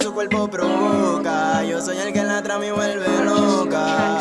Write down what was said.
su cuerpo provoca. Yo soy el que en la trama y vuelve loca.